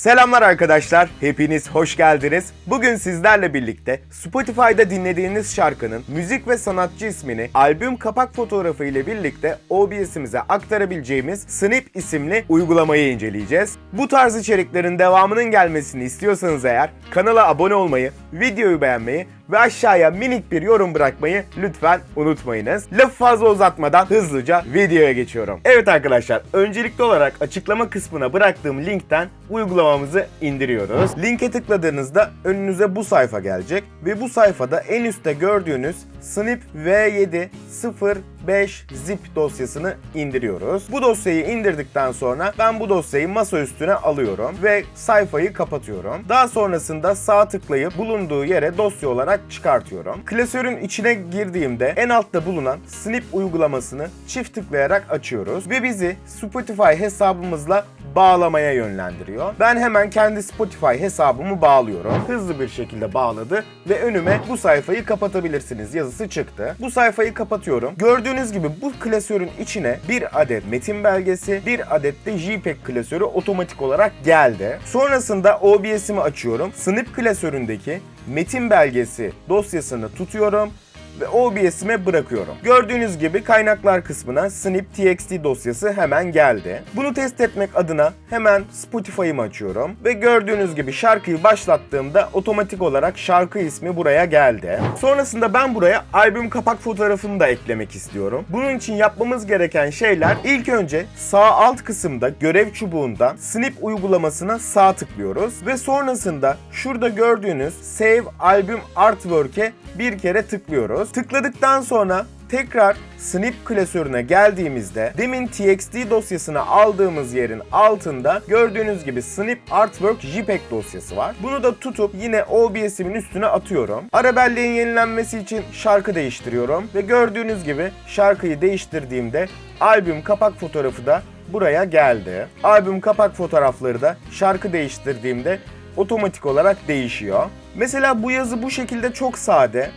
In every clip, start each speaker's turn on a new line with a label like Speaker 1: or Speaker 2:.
Speaker 1: Selamlar arkadaşlar, hepiniz hoş geldiniz. Bugün sizlerle birlikte Spotify'da dinlediğiniz şarkının müzik ve sanatçı ismini albüm kapak fotoğrafı ile birlikte OBS'imize aktarabileceğimiz Snip isimli uygulamayı inceleyeceğiz. Bu tarz içeriklerin devamının gelmesini istiyorsanız eğer kanala abone olmayı, videoyu beğenmeyi ve aşağıya minik bir yorum bırakmayı lütfen unutmayınız. Lafı fazla uzatmadan hızlıca videoya geçiyorum. Evet arkadaşlar, öncelikli olarak açıklama kısmına bıraktığım linkten uygulamamızı indiriyoruz. Linke tıkladığınızda önünüze bu sayfa gelecek ve bu sayfada en üstte gördüğünüz Snip V7 05 zip dosyasını indiriyoruz. Bu dosyayı indirdikten sonra ben bu dosyayı masa üstüne alıyorum ve sayfayı kapatıyorum. Daha sonrasında sağ tıklayıp bulunduğu yere dosya olarak çıkartıyorum. Klasörün içine girdiğimde en altta bulunan Snip uygulamasını çift tıklayarak açıyoruz ve bizi Spotify hesabımızla bağlamaya yönlendiriyor. Ben hemen kendi Spotify hesabımı bağlıyorum. Hızlı bir şekilde bağladı ve önüme bu sayfayı kapatabilirsiniz yazısı çıktı. Bu sayfayı kapatıyorum. Gördüğünüz gibi bu klasörün içine bir adet metin belgesi, bir adet de JPEG klasörü otomatik olarak geldi. Sonrasında OBS'imi açıyorum. Snip klasöründeki metin belgesi dosyasını tutuyorum ve OBS'ime bırakıyorum. Gördüğünüz gibi kaynaklar kısmına snip txt dosyası hemen geldi. Bunu test etmek adına hemen Spotify'ımı açıyorum ve gördüğünüz gibi şarkıyı başlattığımda otomatik olarak şarkı ismi buraya geldi. Sonrasında ben buraya albüm kapak fotoğrafını da eklemek istiyorum. Bunun için yapmamız gereken şeyler ilk önce sağ alt kısımda görev çubuğundan snip uygulamasına sağ tıklıyoruz ve sonrasında şurada gördüğünüz Save Album Artwork'e bir kere tıklıyoruz. Tıkladıktan sonra tekrar Snip klasörüne geldiğimizde demin txt dosyasını aldığımız yerin altında gördüğünüz gibi Snip Artwork JPEG dosyası var. Bunu da tutup yine OBS'imin üstüne atıyorum. Ara belleğin yenilenmesi için şarkı değiştiriyorum ve gördüğünüz gibi şarkıyı değiştirdiğimde albüm kapak fotoğrafı da buraya geldi. Albüm kapak fotoğrafları da şarkı değiştirdiğimde otomatik olarak değişiyor. Mesela bu yazı bu şekilde çok sade.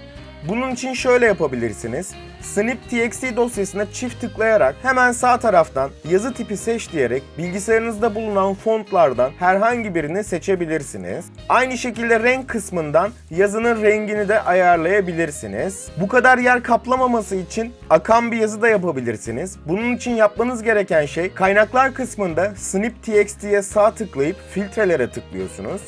Speaker 1: Bunun için şöyle yapabilirsiniz. Snip txt dosyasına çift tıklayarak hemen sağ taraftan yazı tipi seç diyerek bilgisayarınızda bulunan fontlardan herhangi birini seçebilirsiniz. Aynı şekilde renk kısmından yazının rengini de ayarlayabilirsiniz. Bu kadar yer kaplamaması için akan bir yazı da yapabilirsiniz. Bunun için yapmanız gereken şey kaynaklar kısmında Snip txt'ye sağ tıklayıp filtrelere tıklıyorsunuz.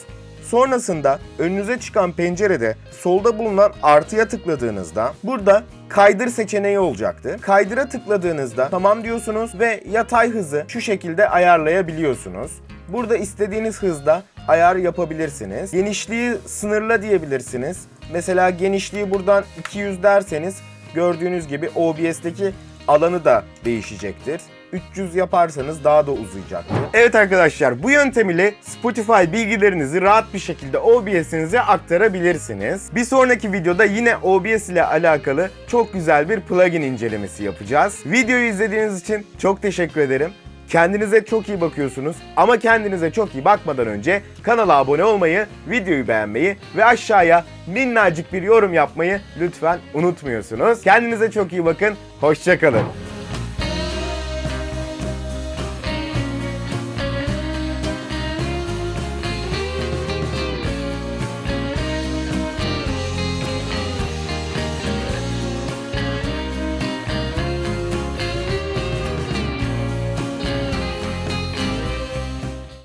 Speaker 1: Sonrasında önünüze çıkan pencerede solda bulunan artıya tıkladığınızda burada kaydır seçeneği olacaktı. Kaydıra tıkladığınızda tamam diyorsunuz ve yatay hızı şu şekilde ayarlayabiliyorsunuz. Burada istediğiniz hızda ayar yapabilirsiniz. Genişliği sınırla diyebilirsiniz. Mesela genişliği buradan 200 derseniz gördüğünüz gibi OBS'teki alanı da değişecektir. 300 yaparsanız daha da uzayacaktır. Evet arkadaşlar bu yöntem ile Spotify bilgilerinizi rahat bir şekilde OBS'inize aktarabilirsiniz. Bir sonraki videoda yine OBS ile alakalı çok güzel bir plugin incelemesi yapacağız. Videoyu izlediğiniz için çok teşekkür ederim. Kendinize çok iyi bakıyorsunuz ama kendinize çok iyi bakmadan önce kanala abone olmayı, videoyu beğenmeyi ve aşağıya minnacık bir yorum yapmayı lütfen unutmuyorsunuz. Kendinize çok iyi bakın, hoşçakalın.